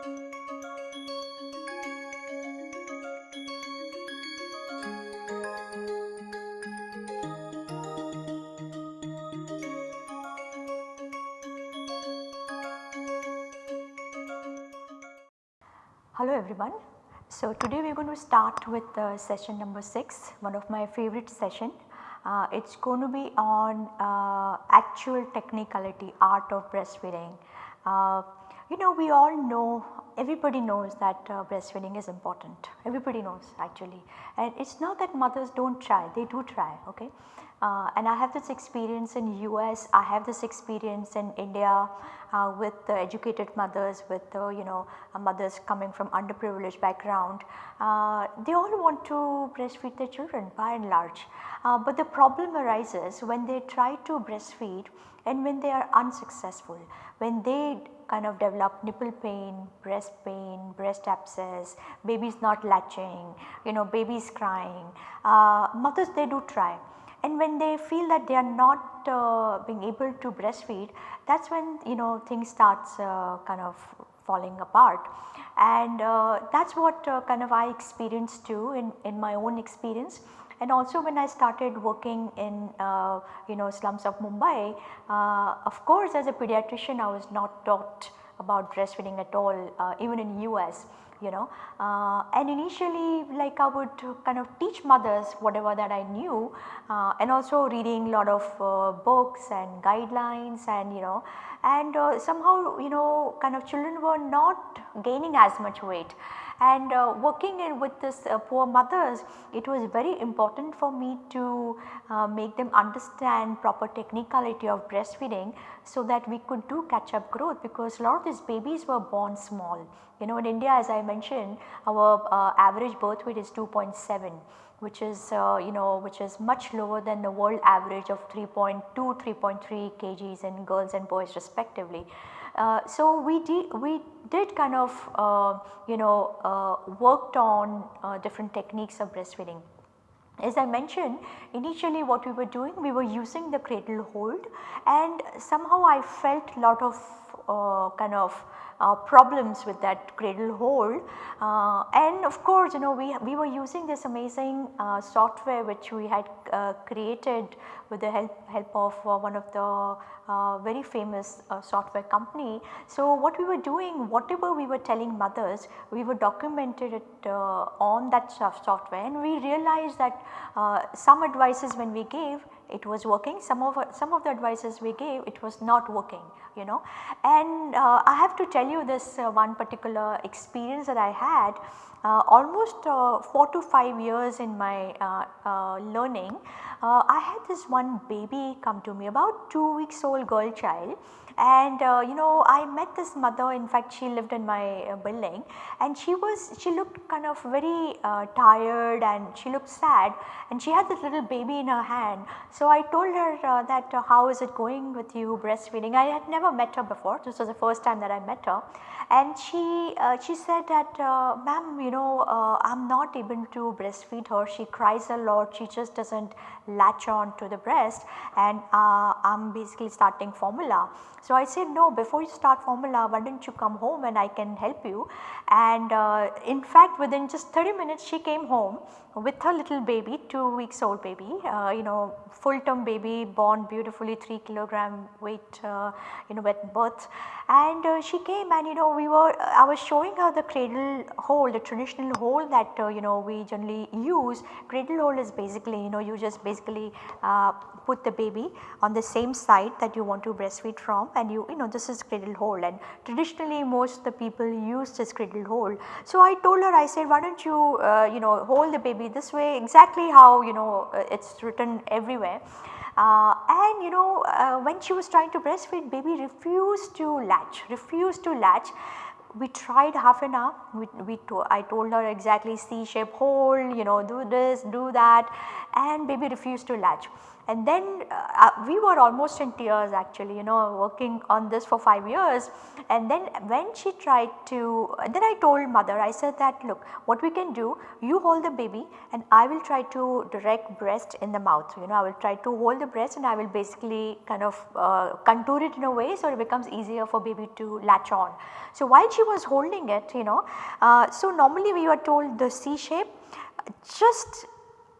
Hello everyone. So today we are going to start with uh, session number 6, one of my favorite session. Uh, it is going to be on uh, actual technicality, art of breastfeeding. You know we all know, everybody knows that uh, breastfeeding is important, everybody knows actually and it is not that mothers do not try, they do try okay. Uh, and I have this experience in US, I have this experience in India uh, with educated mothers with you know uh, mothers coming from underprivileged background. Uh, they all want to breastfeed their children by and large. Uh, but the problem arises when they try to breastfeed and when they are unsuccessful, when they kind of develop nipple pain, breast pain, breast abscess, babies not latching, you know babies crying, mothers they do try. And when they feel that they are not uh, being able to breastfeed that is when you know things starts uh, kind of falling apart. And uh, that is what uh, kind of I experienced too in, in my own experience and also when I started working in uh, you know slums of Mumbai uh, of course as a pediatrician I was not taught about breastfeeding at all even in US you know. Uh, and initially like I would kind of teach mothers whatever that I knew uh, and also reading a lot of uh, books and guidelines and you know. And uh, somehow you know kind of children were not gaining as much weight and uh, working in with this uh, poor mothers it was very important for me to uh, make them understand proper technicality of breastfeeding so that we could do catch up growth because a lot of these babies were born small. You know in India as I mentioned our uh, average birth weight is 2.7 which is uh, you know which is much lower than the world average of 3.2 3.3 kgs in girls and boys respectively. Uh, so we did we did kind of uh, you know uh, worked on uh, different techniques of breastfeeding. As I mentioned initially what we were doing we were using the cradle hold and somehow I felt lot of uh, kind of uh, problems with that cradle hold uh, and of course you know we, we were using this amazing uh, software which we had uh, created with the help, help of uh, one of the uh, very famous software company. So what we were doing whatever we were telling mothers we were documented it on that software and we realized that some advices when we gave it was working. Some of some of the advices we gave it was not working you know. And uh, I have to tell you this uh, one particular experience that I had uh, almost uh, 4 to 5 years in my uh, uh, learning I had this one baby come to me about 2 weeks old girl child. And uh, you know I met this mother. In fact she lived in my uh, building. And she was she looked kind of very uh, tired and she looked sad. And she had this little baby in her hand. So I told her uh, that uh, how is it going with you breastfeeding? I had never met her before. This was the first time that I met her. And she uh, she said that ma'am you know I am not able to breastfeed her. She cries a lot. She just does not latch on to the breast. And I am basically starting formula. So I said no before you start formula why don't you come home and I can help you? And uh, in fact within just 30 minutes she came home with her little baby 2 weeks old baby uh, you know full term baby born beautifully 3 kilogram weight uh, you know at birth. And uh, she came and you know we were I was showing her the cradle hold the traditional hold that uh, you know we generally use cradle hold is basically you know you just basically uh, put the baby on the same side that you want to breastfeed from and you you know this is cradle hold and traditionally most the people use this cradle hold. So I told her I said why do not you uh, you know hold the baby this way exactly how you know uh, it is written everywhere. Uh, and you know uh, when she was trying to breastfeed baby refused to latch, refused to latch we tried half an hour, we, we to, I told her exactly C shape hold, you know do this, do that. And baby refused to latch. And then uh, uh, we were almost in tears actually you know working on this for 5 years. And then when she tried to then I told mother I said that look what we can do you hold the baby and I will try to direct breast in the mouth. You know I will try to hold the breast and I will basically kind of uh, contour it in a way so it becomes easier for baby to latch on. So while she was holding it you know. Uh, so normally we were told the C shape just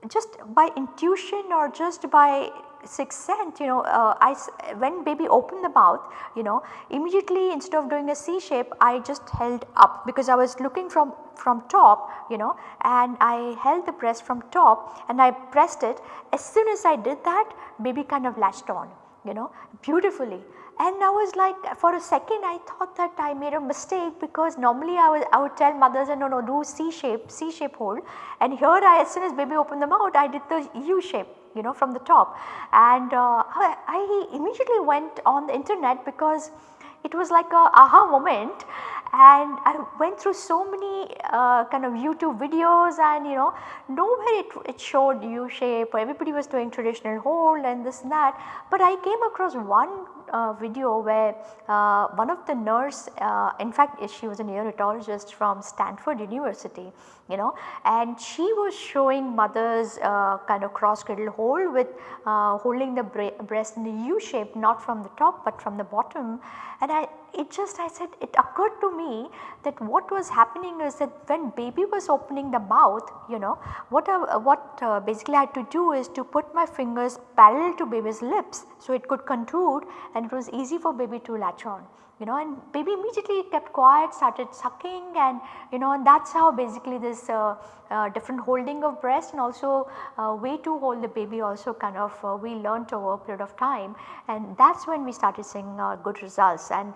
just by intuition or just by sixth sense you know uh, I when baby opened the mouth you know immediately instead of doing a C shape I just held up because I was looking from from top you know and I held the breast from top and I pressed it. As soon as I did that baby kind of latched on you know beautifully and I was like for a second I thought that I made a mistake because normally I would, I would tell mothers and no no do C shape, C shape hold. And here I as soon as baby opened the mouth I did the U shape you know from the top. And uh, I, I immediately went on the internet because it was like a aha moment. And I went through so many uh, kind of YouTube videos and you know nowhere it, it showed U shape everybody was doing traditional hold and this and that. But I came across one uh, video where uh, one of the nurse uh, in fact she was a neonatologist from Stanford University you know and she was showing mothers uh, kind of cross cradle hold with uh, holding the breast in the U shape not from the top but from the bottom. And I it just I said it occurred to me that what was happening is that when baby was opening the mouth you know what I, what basically I had to do is to put my fingers parallel to baby's lips so it could contude and it was easy for baby to latch on you know and baby immediately kept quiet started sucking and you know and that is how basically this uh, uh, different holding of breast and also uh, way to hold the baby also kind of uh, we learnt over a period of time. And that is when we started seeing uh, good results. And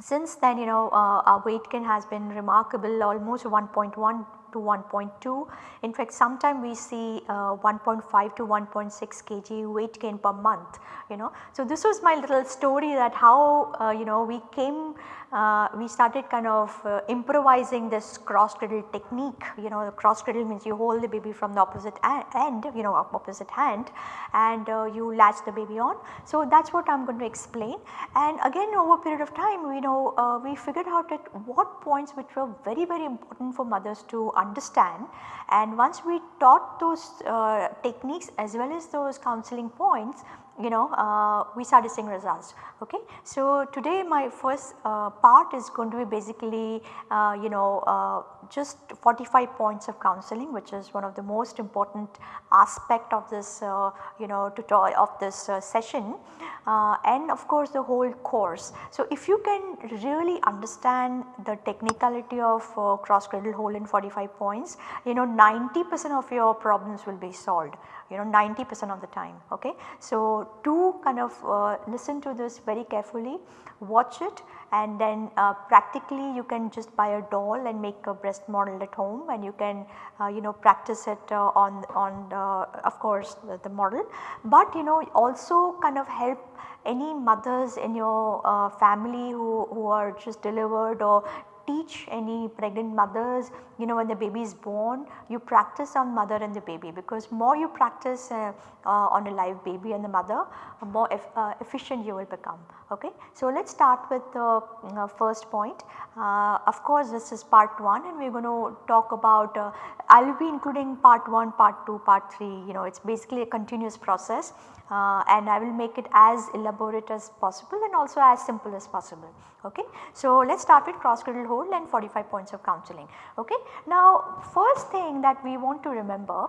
since then you know uh, our weight gain has been remarkable almost 1.1 to 1.2. In fact, sometime we see uh, 1.5 to 1.6 kg weight gain per month, you know. So, this was my little story that how uh, you know we came uh, we started kind of uh, improvising this cross cradle technique you know the cross cradle means you hold the baby from the opposite end you know opposite hand and uh, you latch the baby on. So that is what I am going to explain and again over a period of time we know uh, we figured out at what points which were very very important for mothers to understand. And once we taught those uh, techniques as well as those counseling points you know uh, we started seeing results okay. So today my first uh, part is going to be basically uh, you know uh, just 45 points of counseling which is one of the most important aspect of this uh, you know tutorial of this uh, session and of course the whole course. So if you can really understand the technicality of cross cradle hold in 45 points you know 90 percent of your problems will be solved you know 90 percent of the time okay. So to kind of uh, listen to this very carefully watch it and then uh, practically you can just buy a doll and make a breast model at home and you can uh, you know practice it uh, on on of course the, the, model but you know also kind of help any mothers in your uh, family who, who are just delivered or teach any pregnant mothers you know when the baby is born you practice on mother and the baby because more you practice uh, uh, on a live baby and the mother more uh, efficient you will become okay. So let us start with the uh, first point uh, of course this is part 1 and we are going to talk about I will be including part 1, part 2, part 3 you know it is basically a continuous process uh, and I will make it as elaborate as possible and also as simple as possible. Okay. So, let us start with cross cradle hold and 45 points of counseling. Okay. Now, first thing that we want to remember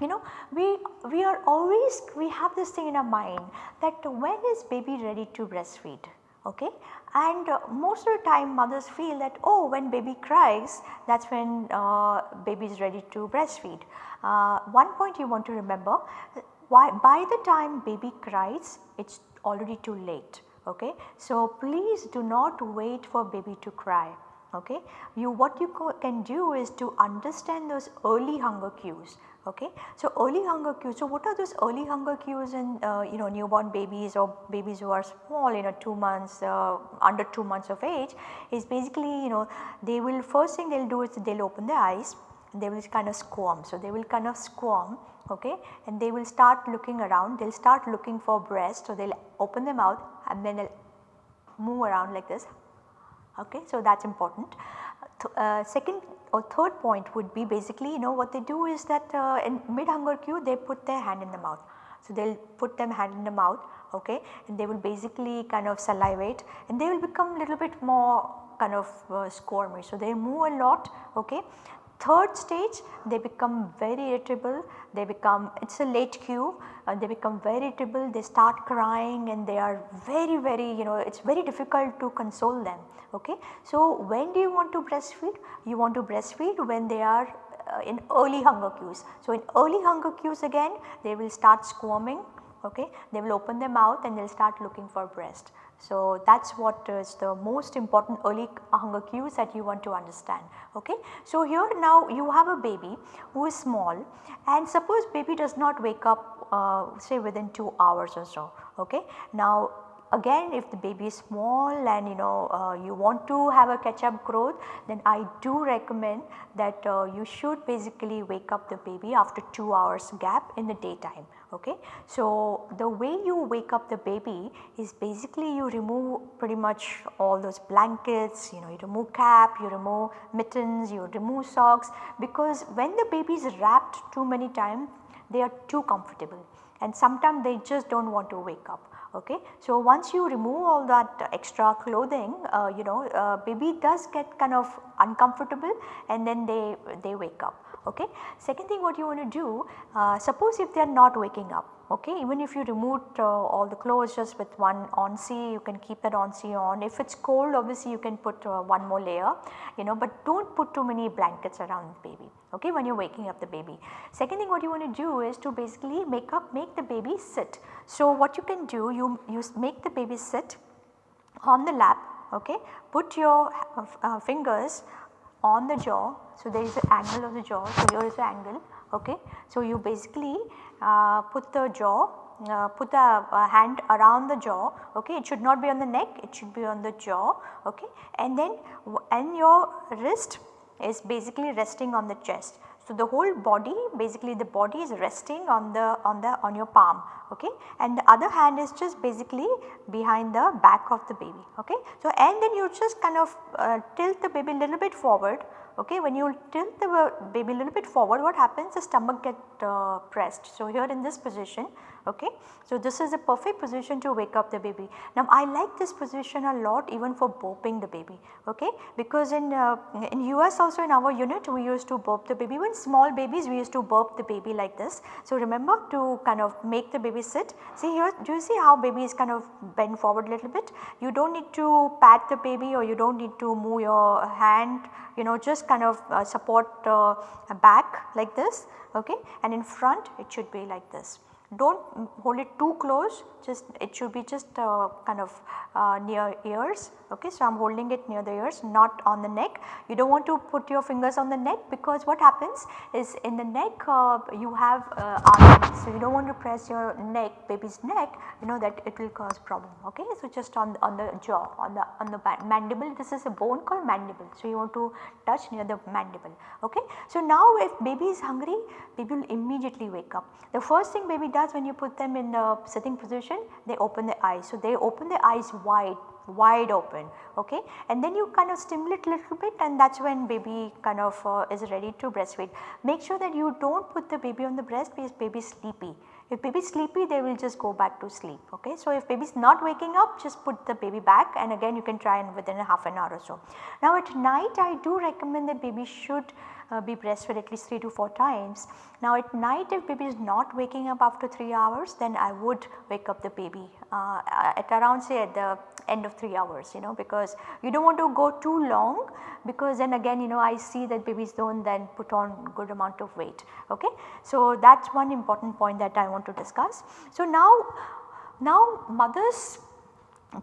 you know we we are always we have this thing in our mind that when is baby ready to breastfeed okay and uh, most of the time mothers feel that oh when baby cries that is when uh, baby is ready to breastfeed. Uh, one point you want to remember why by the time baby cries it is already too late okay. So please do not wait for baby to cry okay. You what you can do is to understand those early hunger cues okay. So early hunger cues, so what are those early hunger cues in uh, you know newborn babies or babies who are small you know 2 months uh, under 2 months of age is basically you know they will first thing they will do is they will open their eyes and they will kind of squirm. So they will kind of squirm okay and they will start looking around they will start looking for breast so they will open their mouth and then they will move around like this okay. So that is important. Uh, second or third point would be basically you know what they do is that uh, in mid hunger cue they put their hand in the mouth. So they will put them hand in the mouth okay and they will basically kind of salivate and they will become a little bit more kind of uh, squirmy. So they move a lot okay. Third stage they become very irritable, they become it is a late cue, uh, they become very irritable, they start crying and they are very very you know it is very difficult to console them okay. So when do you want to breastfeed? You want to breastfeed when they are uh, in early hunger cues. So in early hunger cues again they will start squirming okay, they will open their mouth and they will start looking for breast. So that is what is the most important early hunger cues that you want to understand. Okay. So here now you have a baby who is small and suppose baby does not wake up uh, say within 2 hours or so. Okay. Now again if the baby is small and you know uh, you want to have a catch up growth then I do recommend that uh, you should basically wake up the baby after 2 hours gap in the daytime okay. So the way you wake up the baby is basically you remove pretty much all those blankets, you know you remove cap, you remove mittens, you remove socks because when the baby is wrapped too many times they are too comfortable and sometimes they just do not want to wake up okay. So once you remove all that extra clothing uh, you know uh, baby does get kind of uncomfortable and then they, they wake up okay. Second thing what you want to do uh, suppose if they are not waking up okay even if you removed uh, all the clothes just with one onesie you can keep that onesie on if it is cold obviously you can put uh, one more layer you know but do not put too many blankets around the baby okay when you are waking up the baby. Second thing what you want to do is to basically make up make the baby sit. So what you can do you, you make the baby sit on the lap okay put your uh, uh fingers on the jaw. So there is an angle of the jaw. So here is the angle. Okay. So you basically uh, put the jaw uh, put the uh, hand around the jaw. Okay. It should not be on the neck. It should be on the jaw. Okay. And then and your wrist is basically resting on the chest. So, the whole body basically the body is resting on the on the on your palm okay and the other hand is just basically behind the back of the baby okay. So, and then you just kind of uh, tilt the baby little bit forward okay when you tilt the baby little bit forward what happens the stomach get uh, pressed. So, here in this position okay. So, this is a perfect position to wake up the baby. Now, I like this position a lot even for burping the baby. Okay? Because in, uh, in US also in our unit we used to burp the baby. Even small babies we used to burp the baby like this. So, remember to kind of make the baby sit. See here do you see how baby is kind of bend forward a little bit? You do not need to pat the baby or you do not need to move your hand you know just kind of uh, support uh, back like this. Okay? And in front it should be like this do not hold it too close. Just it should be just uh, kind of uh, near ears okay. So, I am holding it near the ears not on the neck. You do not want to put your fingers on the neck because what happens is in the neck uh, you have uh, arteries. So, you do not want to press your neck baby's neck you know that it will cause problem okay. So, just on, on the jaw on the on the mandible this is a bone called mandible. So, you want to touch near the mandible okay. So, now if baby is hungry baby will immediately wake up. The first thing baby does when you put them in the sitting position they open their eyes. So, they open their eyes wide wide open okay and then you kind of stimulate a little bit and that is when baby kind of uh, is ready to breastfeed. Make sure that you do not put the baby on the breast because baby sleepy. If baby is sleepy they will just go back to sleep okay. So, if baby is not waking up just put the baby back and again you can try and within a half an hour or so. Now at night I do recommend that baby should uh, be breastfed at least 3 to 4 times. Now at night if baby is not waking up after 3 hours then I would wake up the baby uh, at around say at the end of 3 hours you know because you do not want to go too long because then again you know I see that babies do not then put on good amount of weight okay. So that is one important point that I want to discuss. So now, now mothers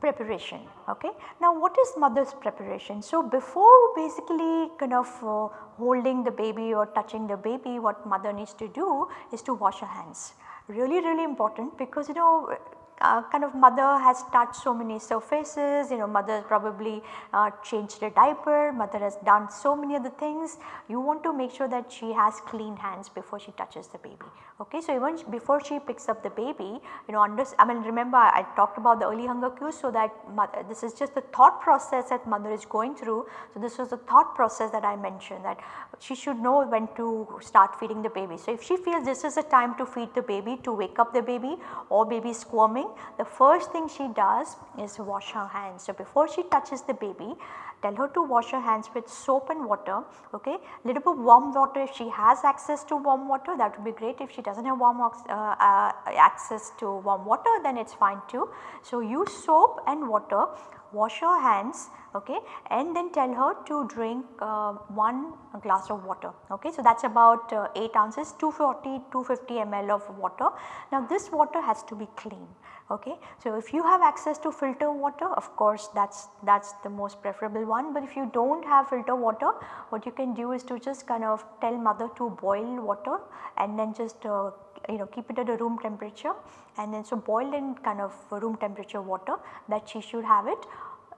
preparation okay. Now what is mother's preparation? So before basically kind of uh, holding the baby or touching the baby what mother needs to do is to wash her hands really really important because you know uh, kind of mother has touched so many surfaces, you know mother probably uh, changed a diaper, mother has done so many other things. You want to make sure that she has clean hands before she touches the baby. Okay. So, even before she picks up the baby you know under, I mean remember I talked about the early hunger cues so that mother, this is just the thought process that mother is going through. So, this was the thought process that I mentioned that she should know when to start feeding the baby. So, if she feels this is a time to feed the baby to wake up the baby or baby squirming the first thing she does is wash her hands. So, before she touches the baby tell her to wash her hands with soap and water okay? Little bit warm water if she has access to warm water that would be great. If she does not have warm uh, uh, access to warm water then it is fine too. So, use soap and water wash her hands okay and then tell her to drink uh, 1 glass of water okay. So, that is about uh, 8 ounces 240 250 ml of water. Now this water has to be clean okay. So, if you have access to filter water of course that is that is the most preferable one but if you do not have filter water what you can do is to just kind of tell mother to boil water and then just uh, you know keep it at a room temperature and then so boiled in kind of room temperature water that she should have it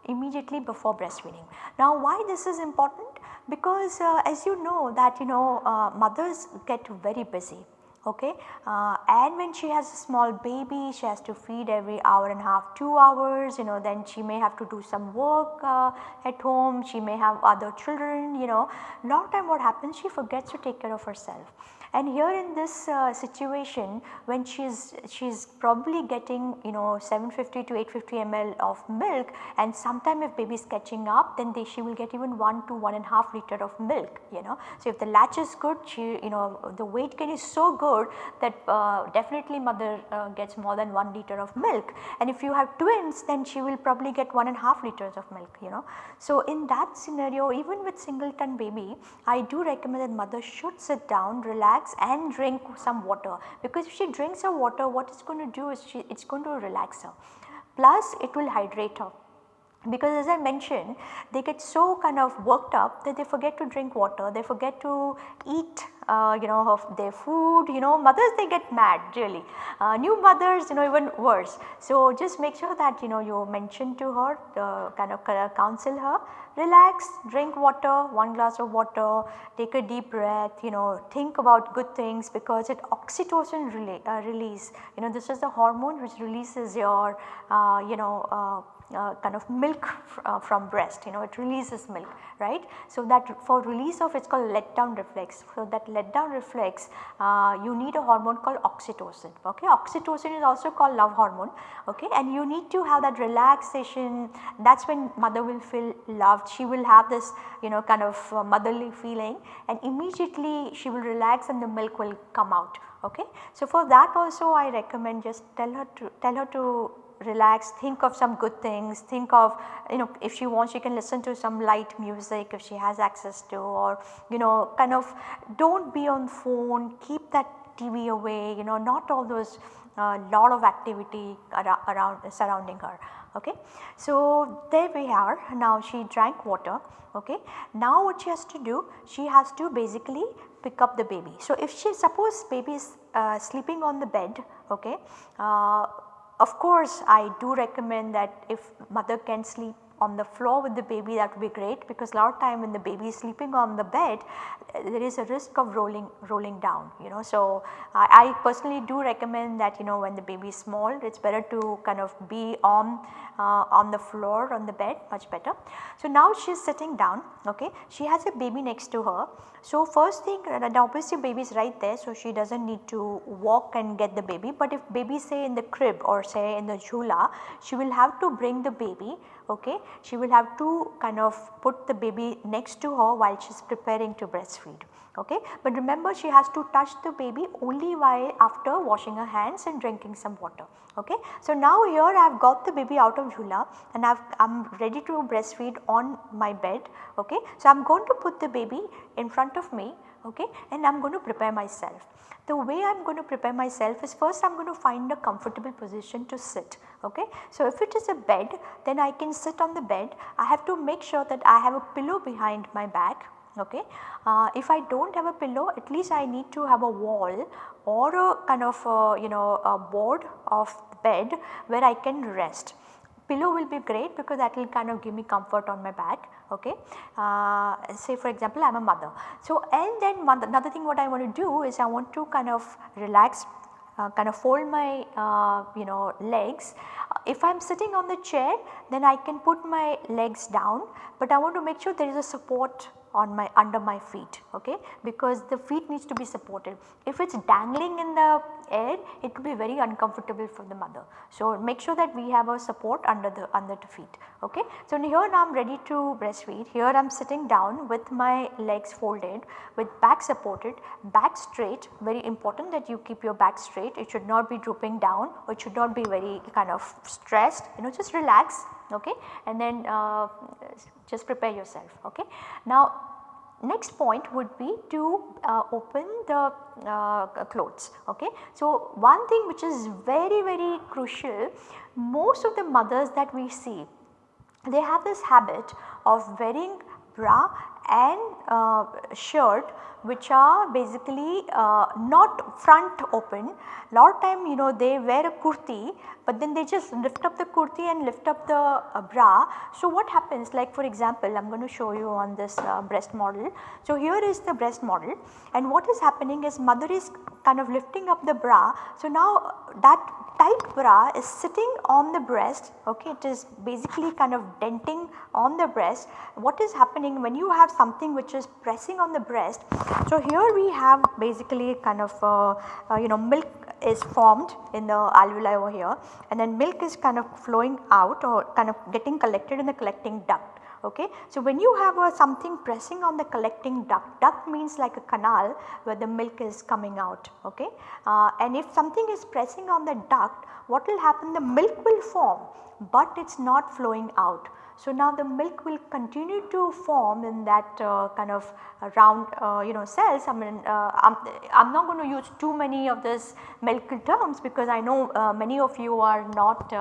immediately before breastfeeding. Now why this is important? Because uh, as you know that you know uh, mothers get very busy okay uh, and when she has a small baby she has to feed every hour and a half 2 hours you know then she may have to do some work uh, at home she may have other children you know lot of time what happens she forgets to take care of herself and here in this uh, situation when she is she is probably getting you know 750 to 850 ml of milk and sometime if baby is catching up then they, she will get even 1 to 1 and half liter of milk you know. So, if the latch is good she you know the weight gain is so good that uh, definitely mother uh, gets more than 1 liter of milk and if you have twins then she will probably get 1 and half liters of milk you know. So, in that scenario even with singleton baby I do recommend that mother should sit down relax relax and drink some water. Because if she drinks her water what it's going to do is she, it's going to relax her. Plus it will hydrate her because as I mentioned they get so kind of worked up that they forget to drink water, they forget to eat uh, you know of their food. You know mothers they get mad really. Uh, new mothers you know even worse. So just make sure that you know you mention to her uh, kind of counsel her. Relax drink water one glass of water take a deep breath you know think about good things because it oxytocin rele uh, release. You know this is the hormone which releases your uh, you know uh, kind of milk uh, from breast you know it releases milk right. So, that for release of it is called let down reflex. So, that let down reflex uh, you need a hormone called oxytocin okay. Oxytocin is also called love hormone okay and you need to have that relaxation that is when mother will feel loved she will have this you know kind of uh, motherly feeling and immediately she will relax and the milk will come out okay. So, for that also I recommend just tell her to tell her to relax, think of some good things, think of you know if she wants she can listen to some light music if she has access to or you know kind of do not be on phone, keep that TV away you know not all those uh, lot of activity around, surrounding her okay. So there we are now she drank water okay. Now what she has to do she has to basically pick up the baby. So if she suppose baby is uh, sleeping on the bed okay uh, of course, I do recommend that if mother can sleep on the floor with the baby that would be great because a lot of time when the baby is sleeping on the bed there is a risk of rolling rolling down you know. So, I, I personally do recommend that you know when the baby is small it is better to kind of be on uh, on the floor on the bed much better. So, now she is sitting down okay she has a baby next to her. So, first thing and obviously baby is right there so she does not need to walk and get the baby but if baby say in the crib or say in the jhula she will have to bring the baby okay. She will have to kind of put the baby next to her while she is preparing to breastfeed okay. But remember she has to touch the baby only while after washing her hands and drinking some water okay. So now here I have got the baby out of jhula and I am ready to breastfeed on my bed okay. So I am going to put the baby in front of me okay and I am going to prepare myself. The way I am going to prepare myself is first I am going to find a comfortable position to sit okay. So if it is a bed then I can sit on the bed I have to make sure that I have a pillow behind my back okay. Uh, if I do not have a pillow at least I need to have a wall or a kind of uh, you know a board of bed where I can rest. Pillow will be great because that will kind of give me comfort on my back okay. Uh, say for example I am a mother. So and then one, another thing what I want to do is I want to kind of relax uh, kind of fold my uh, you know legs. If I am sitting on the chair then I can put my legs down but I want to make sure there is a support on my under my feet okay? Because the feet needs to be supported. If it is dangling in the air it will be very uncomfortable for the mother. So, make sure that we have a support under the under the feet okay. So, here now I am ready to breastfeed. Here I am sitting down with my legs folded with back supported back straight. Very important that you keep your back straight. It should not be drooping down. Or it should not be very kind of stressed. You know just relax okay and then uh, just prepare yourself okay. Now next point would be to uh, open the uh, clothes okay. So one thing which is very very crucial most of the mothers that we see they have this habit of wearing bra and uh, shirt which are basically uh, not front open. Lot of time you know they wear a kurti but then they just lift up the kurti and lift up the uh, bra. So what happens like for example I am going to show you on this uh, breast model. So here is the breast model and what is happening is mother is kind of lifting up the bra. So now that tight bra is sitting on the breast okay it is basically kind of denting on the breast. What is happening when you have something which is pressing on the breast. So here we have basically kind of uh, uh, you know milk is formed in the alveoli over here and then milk is kind of flowing out or kind of getting collected in the collecting duct okay. So, when you have a something pressing on the collecting duct, duct means like a canal where the milk is coming out okay. Uh, and if something is pressing on the duct what will happen the milk will form but it is not flowing out. So, now the milk will continue to form in that uh, kind of uh, round uh, you know cells I mean uh, I am not going to use too many of this medical terms because I know uh, many of you are not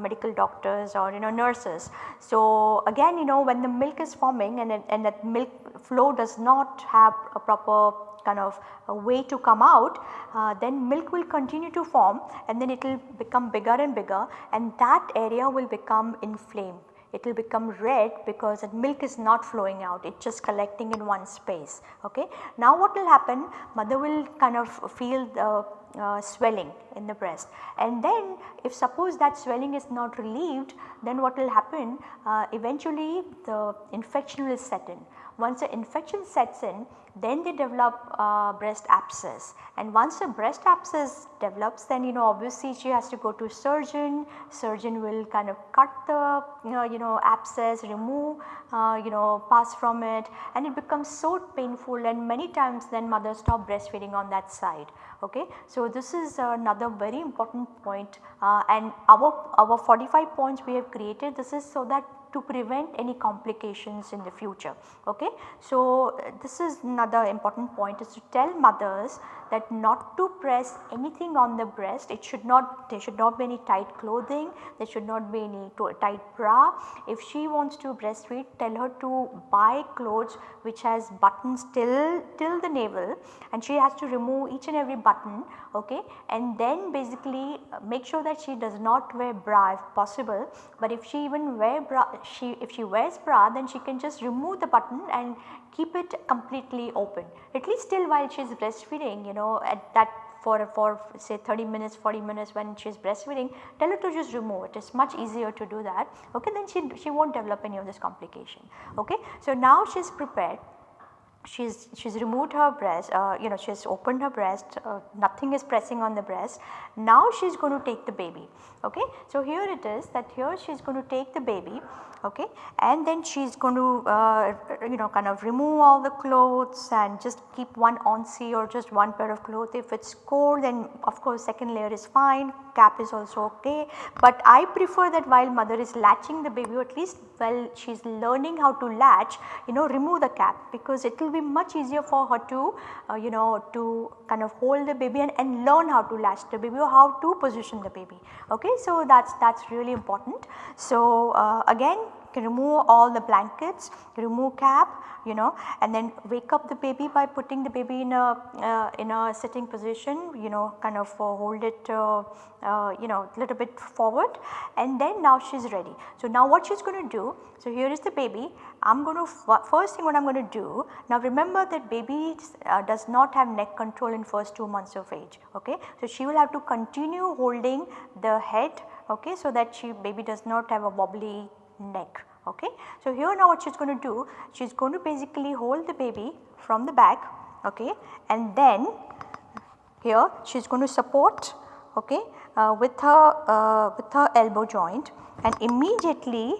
medical doctors or you know nurses. So, again you know when the milk is forming and, and that milk flow does not have a proper kind of a way to come out uh, then milk will continue to form and then it will become bigger and bigger and that area will become inflamed it will become red because that milk is not flowing out it is just collecting in one space okay. Now what will happen mother will kind of feel the uh, swelling in the breast and then if suppose that swelling is not relieved then what will happen uh, eventually the infection will set in. Once the infection sets in then they develop uh, breast abscess. And once the breast abscess develops then you know obviously she has to go to surgeon, surgeon will kind of cut the you know, you know abscess, remove uh, you know pass from it. And it becomes so painful and many times then mother stop breastfeeding on that side. Okay. So this is another very important point. Uh, and our, our 45 points we have created this is so that to prevent any complications in the future. Okay. So, this is another important point is to tell mothers that not to press anything on the breast it should not there should not be any tight clothing there should not be any tight bra. If she wants to breastfeed tell her to buy clothes which has buttons till till the navel and she has to remove each and every button okay? And then basically uh, make sure that she does not wear bra if possible. But if she even wear bra she if she wears bra then she can just remove the button and keep it completely open. At least till while she is breastfeeding you know at that for, for say 30 minutes 40 minutes when she is breastfeeding tell her to just remove it. it is much easier to do that okay? Then she, she not develop any of this complication okay. So now she is prepared she's she's removed her breast uh, you know she has opened her breast uh, nothing is pressing on the breast. Now she's going to take the baby okay? So here it is that here she's going to take the baby okay and then she's going to uh, you know kind of remove all the clothes and just keep one onesie or just one pair of clothes if it's cold then of course second layer is fine cap is also okay but I prefer that while mother is latching the baby at least while she is learning how to latch you know remove the cap because it will be much easier for her to uh, you know to kind of hold the baby and, and learn how to latch the baby or how to position the baby okay. So that is that is really important. So uh, again can remove all the blankets, remove cap you know and then wake up the baby by putting the baby in a uh, in a sitting position you know kind of uh, hold it uh, uh you know a little bit forward and then now she is ready. So now what she is going to do, so here is the baby I am going to first thing what I am going to do now remember that baby uh, does not have neck control in first 2 months of age okay. So she will have to continue holding the head okay so that she baby does not have a wobbly neck okay. So here now what she is going to do she is going to basically hold the baby from the back okay and then here she is going to support okay uh, with her uh, with her elbow joint and immediately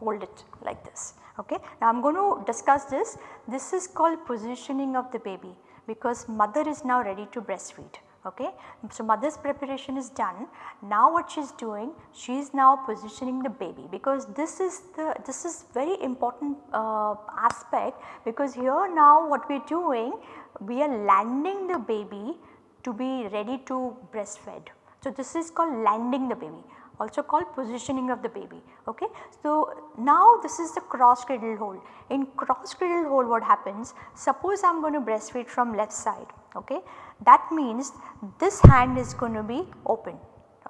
hold it like this okay. Now I am going to discuss this this is called positioning of the baby because mother is now ready to breastfeed okay. So, mother's preparation is done now what she is doing she is now positioning the baby because this is the this is very important uh, aspect because here now what we are doing we are landing the baby to be ready to breastfed. So, this is called landing the baby also called positioning of the baby. Okay. So, now this is the cross cradle hold. In cross cradle hold what happens suppose I am going to breastfeed from left side okay. That means this hand is going to be open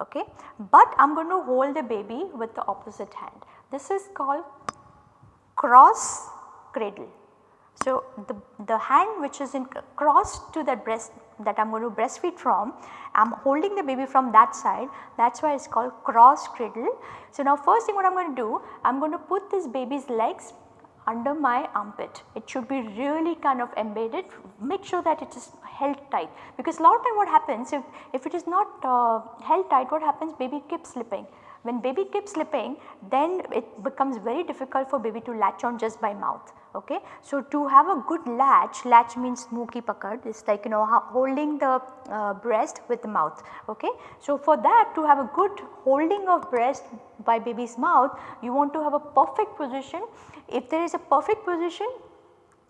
okay, but I am going to hold the baby with the opposite hand. This is called cross cradle. So, the, the hand which is in cross to that breast that I am going to breastfeed from, I am holding the baby from that side that is why it is called cross cradle. So, now first thing what I am going to do, I am going to put this baby's legs under my armpit. It should be really kind of embedded, make sure that it is held tight because a lot of time what happens if, if it is not uh, held tight what happens baby keeps slipping when baby keeps slipping then it becomes very difficult for baby to latch on just by mouth. Okay. So, to have a good latch, latch means muki ki pakad is like you know holding the uh, breast with the mouth. Okay. So, for that to have a good holding of breast by baby's mouth you want to have a perfect position. If there is a perfect position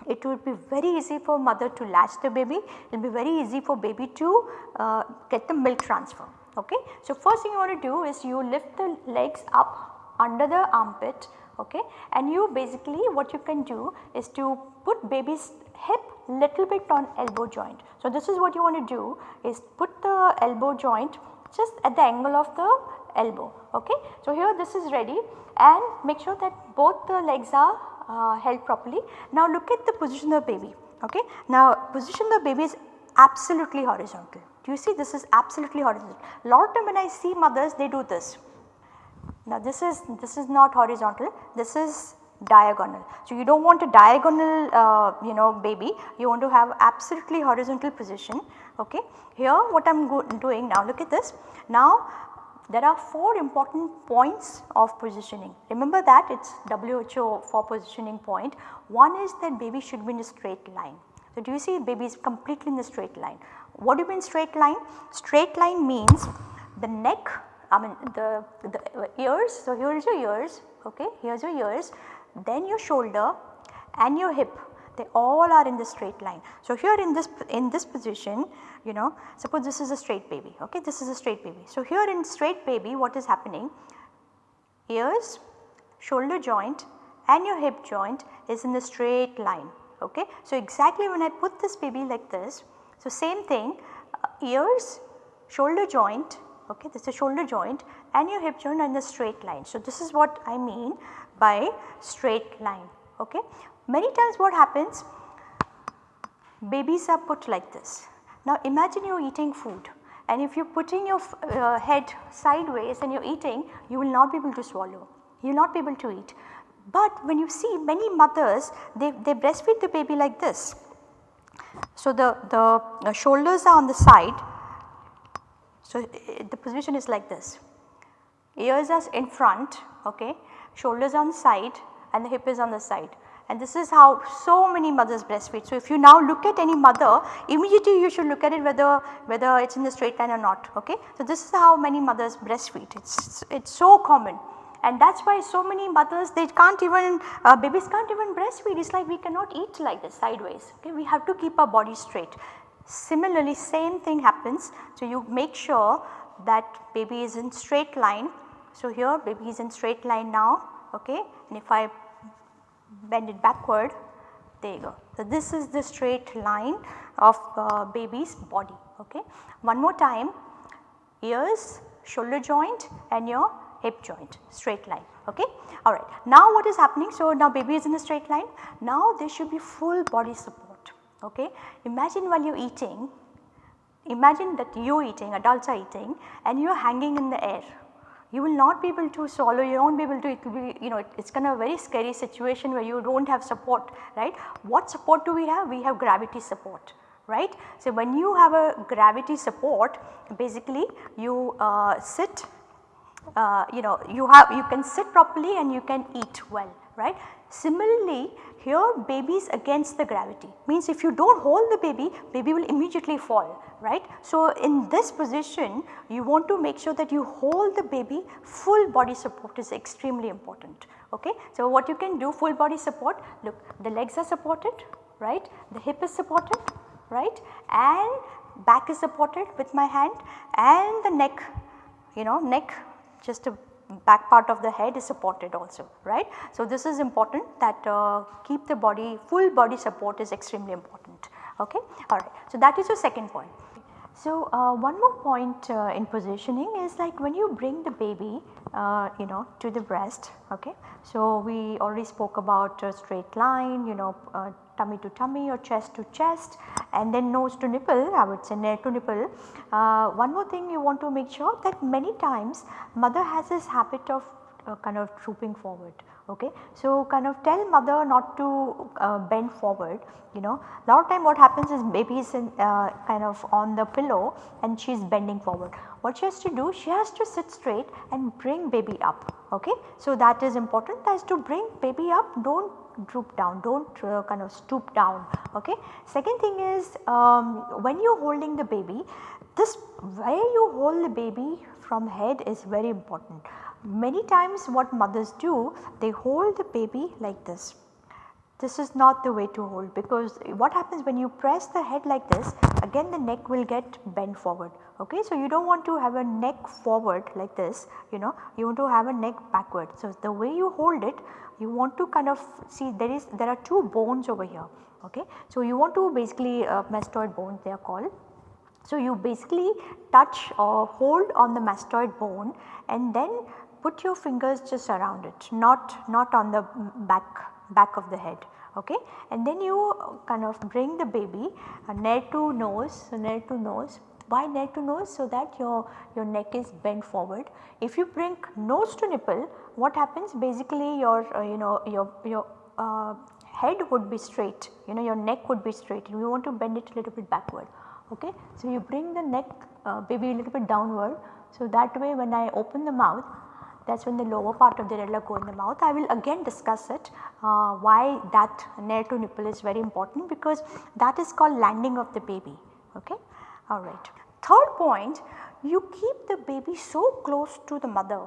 it will be very easy for mother to latch the baby, it will be very easy for baby to uh, get the milk transfer okay. So, first thing you want to do is you lift the legs up under the armpit okay and you basically what you can do is to put baby's hip little bit on elbow joint. So, this is what you want to do is put the elbow joint just at the angle of the elbow okay. So, here this is ready and make sure that both the legs are uh, held properly. Now, look at the position of the baby okay. Now, position of the baby is absolutely horizontal Do you see this is absolutely horizontal. Lot of time when I see mothers they do this. Now this is this is not horizontal this is diagonal. So you do not want a diagonal uh, you know baby you want to have absolutely horizontal position okay. Here what I am doing now look at this. Now there are 4 important points of positioning. Remember that it is WHO four positioning point. One is that baby should be in a straight line. So do you see baby is completely in the straight line. What do you mean straight line? Straight line means the neck I mean the, the ears. So, here is your ears okay here is your ears then your shoulder and your hip they all are in the straight line. So, here in this in this position you know suppose this is a straight baby okay this is a straight baby. So, here in straight baby what is happening ears, shoulder joint and your hip joint is in the straight line okay. So, exactly when I put this baby like this so, same thing uh, ears, shoulder joint okay this is shoulder joint and your hip joint are in the straight line. So, this is what I mean by straight line okay. Many times what happens babies are put like this. Now imagine you are eating food and if you are putting your uh, head sideways and you are eating you will not be able to swallow, you will not be able to eat. But when you see many mothers they, they breastfeed the baby like this so, the, the shoulders are on the side. So, the position is like this. Ears are in front, okay, shoulders on side and the hip is on the side and this is how so many mothers breastfeed. So, if you now look at any mother immediately you should look at it whether whether it is in the straight line or not okay. So, this is how many mothers breastfeed it is it is so common and that is why so many mothers they can't even uh, babies can't even breastfeed it is like we cannot eat like this sideways okay we have to keep our body straight. Similarly same thing happens so you make sure that baby is in straight line So, here baby is in straight line now okay and if I bend it backward there you go. So, this is the straight line of uh, baby's body okay. One more time ears, shoulder joint and your hip joint straight line okay. Alright. Now what is happening? So, now baby is in a straight line now there should be full body support okay. Imagine while you are eating imagine that you eating adults are eating and you are hanging in the air you will not be able to swallow, you will not be able to, it will be, you know, it is kind of a very scary situation where you do not have support, right. What support do we have? We have gravity support, right. So, when you have a gravity support, basically you uh, sit, uh, you know, you have, you can sit properly and you can eat well, right. Similarly, here baby is against the gravity means if you do not hold the baby, baby will immediately fall right. So, in this position you want to make sure that you hold the baby full body support is extremely important. Okay. So, what you can do full body support look the legs are supported right, the hip is supported right and back is supported with my hand and the neck you know neck just a back part of the head is supported also right. So, this is important that uh, keep the body full body support is extremely important okay alright. So, that is your second point. So, uh, one more point uh, in positioning is like when you bring the baby uh, you know to the breast okay. So, we already spoke about straight line you know uh, tummy to tummy or chest to chest and then nose to nipple I would say neck to nipple. Uh, one more thing you want to make sure that many times mother has this habit of uh, kind of drooping forward okay. So, kind of tell mother not to uh, bend forward you know lot of time what happens is baby is in, uh, kind of on the pillow and she is bending forward. What she has to do she has to sit straight and bring baby up okay. So, that is important as to bring baby up do not droop down do not uh, kind of stoop down okay. Second thing is um, when you are holding the baby this where you hold the baby from head is very important. Many times what mothers do they hold the baby like this. This is not the way to hold because what happens when you press the head like this again the neck will get bent forward okay. So, you do not want to have a neck forward like this you know you want to have a neck backward. So, the way you hold it you want to kind of see there is there are two bones over here okay. So, you want to basically uh, mastoid bones they are called. So, you basically touch or hold on the mastoid bone and then put your fingers just around it not, not on the back, back of the head okay? And then you kind of bring the baby uh, neck to nose, neck to nose. Why neck to nose? So that your, your neck is bent forward. If you bring nose to nipple what happens? Basically your uh, you know your, your uh, head would be straight. You know your neck would be straight. And you want to bend it a little bit backward okay. So you bring the neck uh, maybe a little bit downward. So that way when I open the mouth that is when the lower part of the areola go in the mouth. I will again discuss it uh, why that nare to nipple is very important because that is called landing of the baby ok. Alright. Third point you keep the baby so close to the mother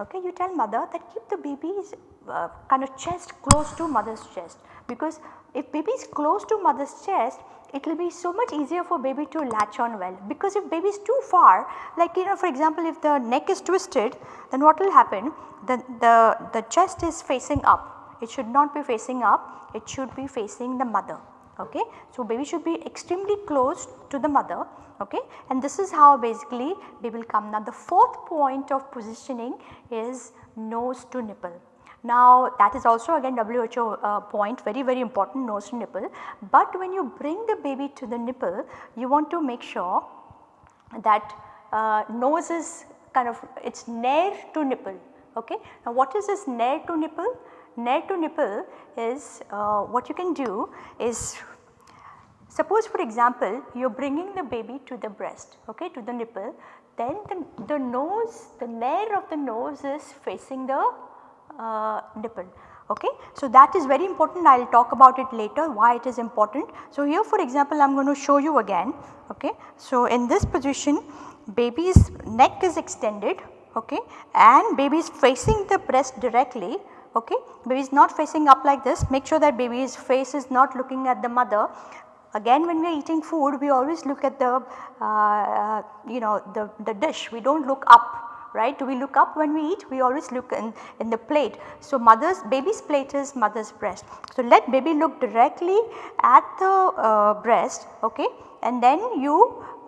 okay you tell mother that keep the baby's uh, kind of chest close to mother's chest because if baby is close to mother's chest it will be so much easier for baby to latch on well. Because if baby is too far like you know for example if the neck is twisted then what will happen? The, the, the chest is facing up. It should not be facing up. It should be facing the mother. Okay. So, baby should be extremely close to the mother. Okay? And this is how basically they will come. Now the fourth point of positioning is nose to nipple. Now that is also again WHO uh, point very very important nose to nipple, but when you bring the baby to the nipple you want to make sure that uh, nose is kind of it is near to nipple ok. Now what is this near to nipple? Near to nipple is uh, what you can do is suppose for example you are bringing the baby to the breast ok to the nipple then the, the nose the near of the nose is facing the uh, nipple okay. So, that is very important I will talk about it later why it is important. So, here for example I am going to show you again okay. So, in this position baby's neck is extended okay and baby is facing the breast directly okay. Baby is not facing up like this make sure that baby's face is not looking at the mother. Again when we are eating food we always look at the uh, uh, you know the, the dish we do not look up right. Do we look up when we eat? We always look in, in the plate. So, mother's baby's plate is mother's breast. So, let baby look directly at the uh, breast okay and then you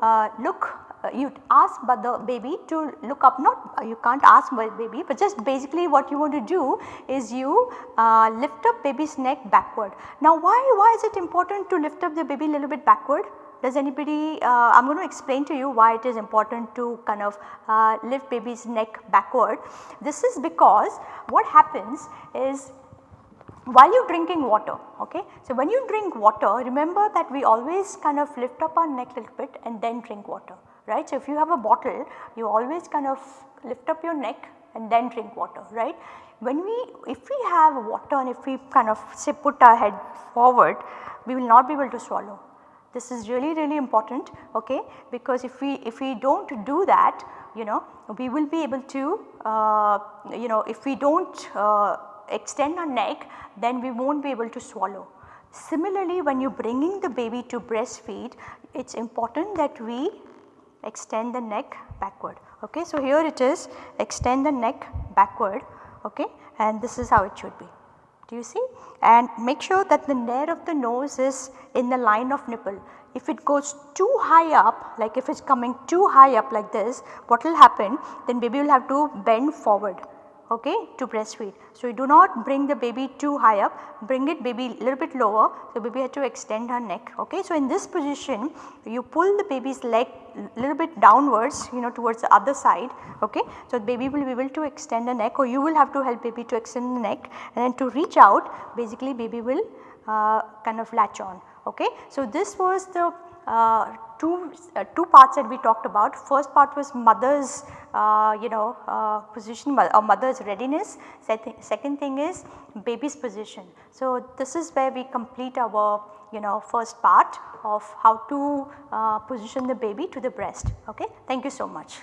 uh, look uh, you ask but the baby to look up not uh, you can't ask baby but just basically what you want to do is you uh, lift up baby's neck backward. Now why, why is it important to lift up the baby a little bit backward? Does anybody, uh, I am going to explain to you why it is important to kind of uh, lift baby's neck backward. This is because what happens is while you are drinking water okay. So, when you drink water remember that we always kind of lift up our neck a little bit and then drink water right. So, if you have a bottle you always kind of lift up your neck and then drink water right. When we if we have water and if we kind of say put our head forward we will not be able to swallow. This is really really important okay because if we if we do not do that you know we will be able to uh, you know if we do not uh, extend our neck then we will not be able to swallow. Similarly when you are bringing the baby to breastfeed it is important that we extend the neck backward. Okay. So, here it is extend the neck backward okay, and this is how it should be. Do you see? And make sure that the nare of the nose is in the line of nipple. If it goes too high up like if it is coming too high up like this what will happen then baby will have to bend forward okay, to breastfeed. So, you do not bring the baby too high up, bring it baby a little bit lower. So, baby had to extend her neck. Okay. So, in this position you pull the baby's leg little bit downwards you know towards the other side. Okay. So, baby will be able to extend the neck or you will have to help baby to extend the neck and then to reach out basically baby will uh, kind of latch on. Okay. So, this was the uh, two, uh, two parts that we talked about. First part was mother's uh, you know uh, position or mother's readiness. Second thing is baby's position. So, this is where we complete our you know first part of how to uh, position the baby to the breast. Okay. Thank you so much.